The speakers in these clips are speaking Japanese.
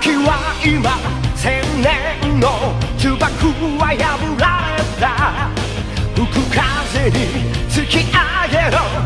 時は今千年の呪縛は破られた。吹く風に突き上げろ。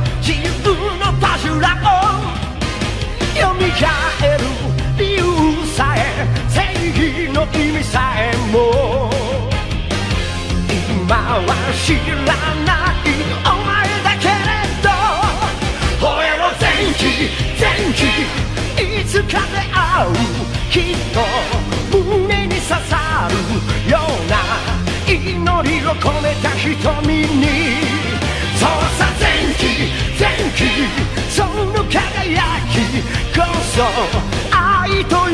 きっと胸に刺さるような祈りを込めた瞳にそうさ前期前期その輝きこそ愛と